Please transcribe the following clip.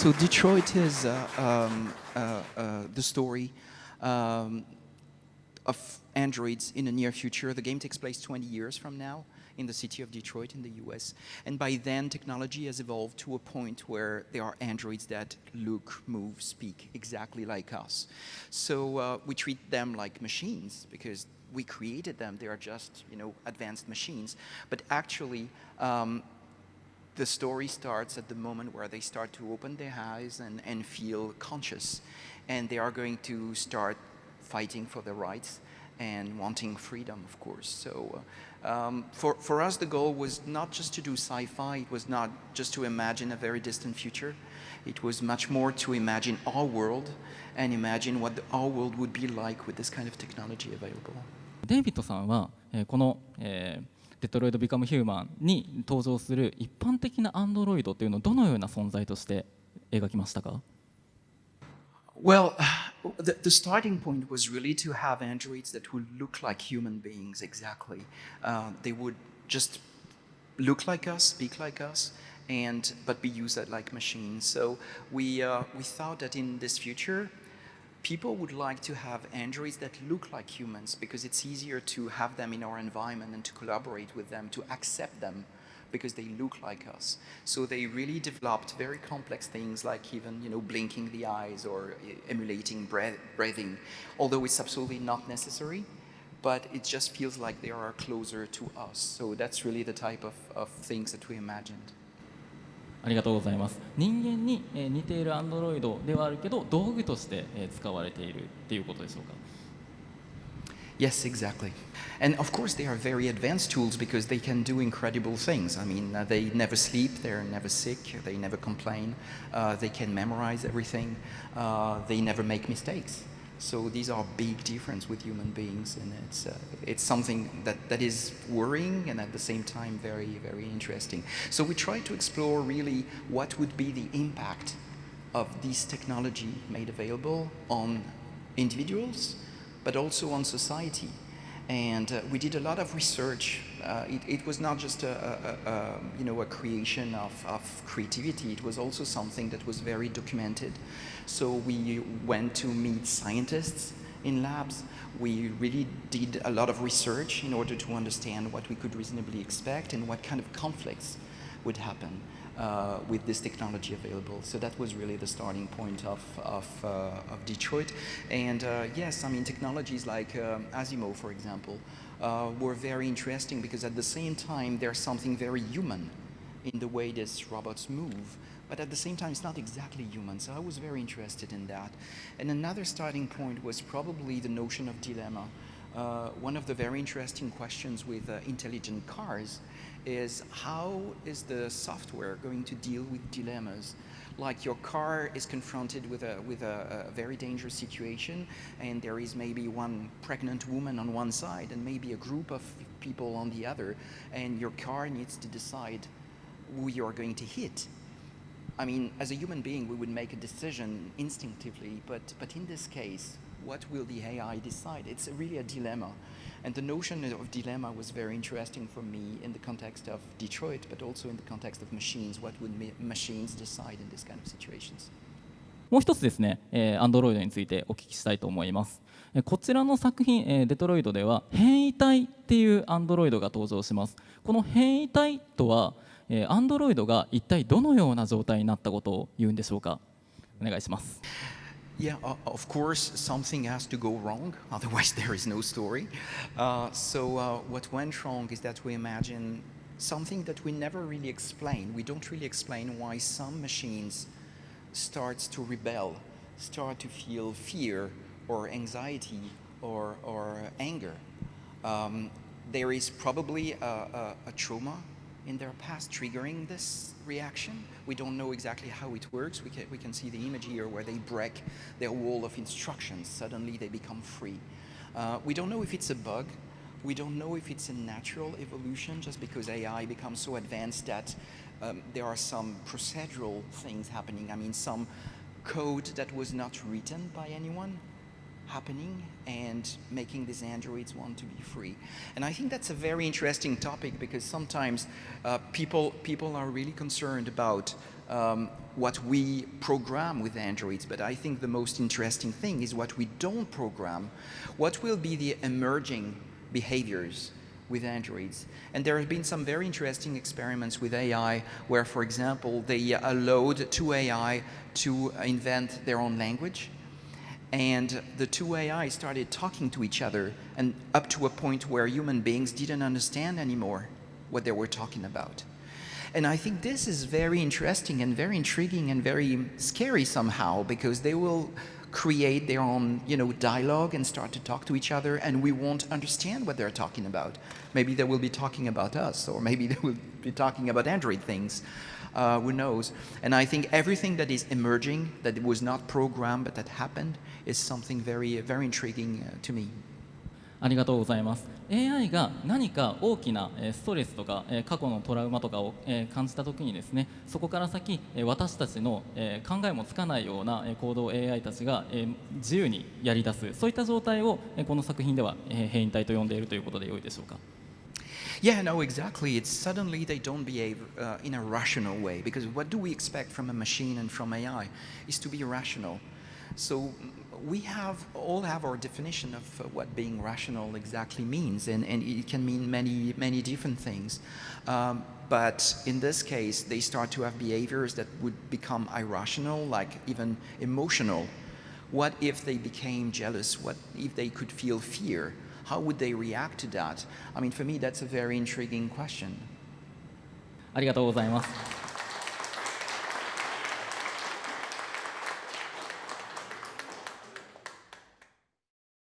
So Detroit is uh, um, uh, uh, the story. Um, of androids in the near future. The game takes place 20 years from now in the city of Detroit in the US. And by then, technology has evolved to a point where there are androids that look, move, speak exactly like us. So uh, we treat them like machines because we created them. They are just, you know, advanced machines. But actually, um, the story starts at the moment where they start to open their eyes and, and feel conscious. And they are going to start fighting for their rights and wanting freedom, of course. So uh, um, for, for us, the goal was not just to do sci-fi, it was not just to imagine a very distant future. It was much more to imagine our world and imagine what the, our world would be like with this kind of technology available. デイビッドさんは、えー、この、えーデトロイド・ビカム・ヒューマンに登場する一般的なアンドロイドというのをどのような存在として描きましたか Well, the, the, starting point was really to have androids that would look like human beings exactly. Uh, they would just look like us, speak like us, and but be used like machines. So we uh, we thought that in this future, people would like to have androids that look like humans because it's easier to have them in our environment and to collaborate with them, to accept them because they look like us. So they really developed very complex things like even, you know, blinking the eyes or emulating breathing, although it's absolutely not necessary, but it just feels like they are closer to us. So that's really the type of, of things that we imagined. ありがとうございます人間に似ているアンドロイドではあるけど道具として使われているっていうことでしょうか Yes, exactly. And of course, they are very advanced tools because they can do incredible things. I mean, uh, they never sleep, they're never sick, they never complain, uh, they can memorize everything, uh, they never make mistakes. So these are big difference with human beings, and it's uh, it's something that that is worrying and at the same time very very interesting. So we try to explore really what would be the impact of this technology made available on individuals, but also on society. And uh, we did a lot of research. Uh, it, it, was not just a, a, a, you know, a creation of, of creativity, it was also something that was very documented. So we went to meet scientists in labs. We really did a lot of research in order to understand what we could reasonably expect and what kind of conflicts would happen uh, with this technology available. So that was really the starting point of, of, uh, of Detroit. And uh, yes, I mean, technologies like um, Asimo, for example, were very interesting because at the same time, there's something very human in the way these robots move but at the same time, it's not exactly human. So I was very interested in that. And another starting point was probably the notion of dilemma. Uh, one of the very interesting questions with uh, intelligent cars is how is the software going to deal with dilemmas? Like your car is confronted with a, with a, a, very dangerous situation and there is maybe one pregnant woman on one side and maybe a group of people on the other and your car needs to decide who you're going to hit I mean, as a human being, we would make a decision instinctively, but, but in this case, what will the AI decide? It's a really a dilemma. And the notion of dilemma was very interesting for me in the context of Detroit, but also in the context of machines. What would machines decide in this kind of situations? もう一つですね、えー、Android についてお聞きしたいと思います。こちらの作品、えー、デトロイドでは変異体っていう Android が登場します。この変異体とは、えー、Android が一体どのような状態になったことを言うんでしょうかお願いします。Yeah, uh, of course, something has to go wrong, otherwise there is no story. Uh, so uh, what went wrong is that we imagine something that we never really explain. We don't really explain why some machines start to rebel, start to feel fear or anxiety or, or anger. Um, there is probably a, a, a trauma in their past triggering this reaction. We don't know exactly how it works. We can, we can see the image here where they break their wall of instructions. Suddenly they become free. Uh, we don't know if it's a bug we don't know if it's a natural evolution just because AI becomes so advanced that um, there are some procedural things happening. I mean, some code that was not written by anyone happening and making these androids want to be free. And I think that's a very interesting topic because sometimes uh, people, people are really concerned about um, what we program with androids, but I think the most interesting thing is what we don't program. What will be the emerging behaviors with androids. And there have been some very interesting experiments with AI where, for example, they allowed two AI to invent their own language. And the two AI started talking to each other and up to a point where human beings didn't understand anymore what they were talking about. And I think this is very interesting and very intriguing and very scary somehow because they will create their own you know, dialogue and start to talk to each other and we won't understand what they're talking about. Maybe they will be talking about us or maybe they will be talking about Android things. Uh, who knows? And I think everything that is emerging, that was not programmed but that happened, is something very, very intriguing uh, to me. ありがとうございます AI が何か大きなストレスとか過去のトラウマとかを感じた時にですねそこから先私たちの考えもつかないような行動を AI たちが自由にやり出すそういった状態をこの作品では変異体と呼んでいるということでよいでしょうか Yeah, no, exactly. It's suddenly they don't behave uh, in a rational way because what do we expect from a machine and from AI is to be rational. So we have all have our definition of uh, what being rational exactly means, and, and it can mean many, many different things. Um, but in this case, they start to have behaviors that would become irrational, like even emotional. What if they became jealous? What if they could feel fear? How would they react to that? I mean, for me, that's a very intriguing question. ありがとうございます。